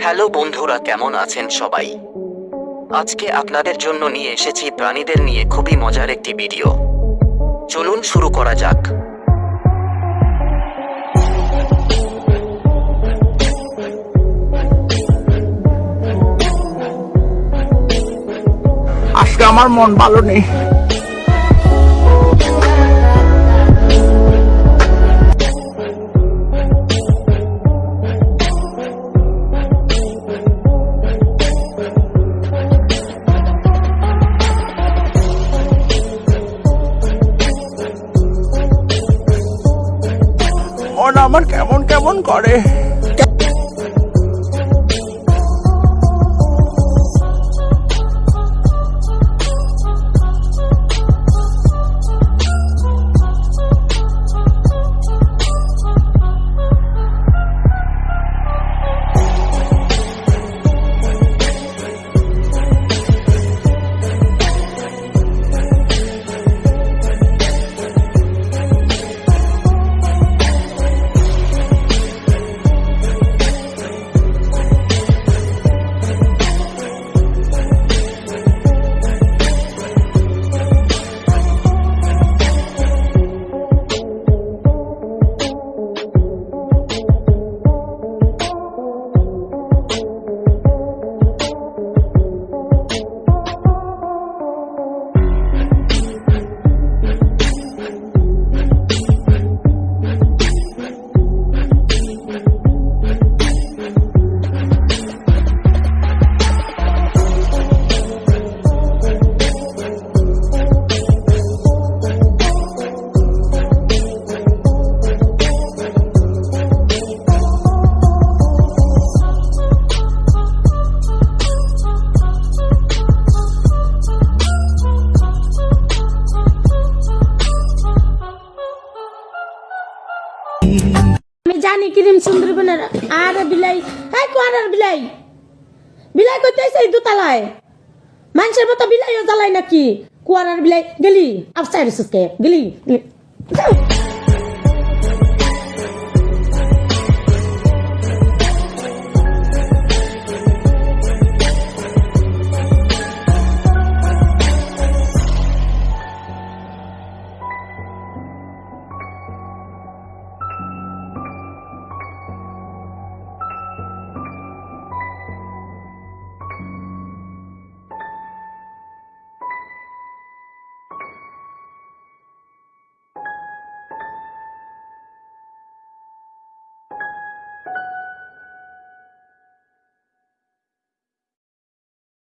Hello বন্ধুরা, কেমন আছেন সবাই? আজকে আপনাদের জন্য নিয়ে এসেছি প্রাণীদের নিয়ে খুবই মজার একটি ভিডিও। চলুন শুরু করা যাক। আজকে আমার মন ভালো নেই। মন আমার কেমন কেমন করে? আমি জানি কিরিম সুন্দরবনের আর বিলাই হ্যাঁ কোয়ার বিলাই? বিলাই করতে এই দুতালায়। মানুষের মতো বিলাইও জ্বালায় নাকি? কুয়ারার বিলাই, গেলি? আফসাই রেসুসকে গেলি।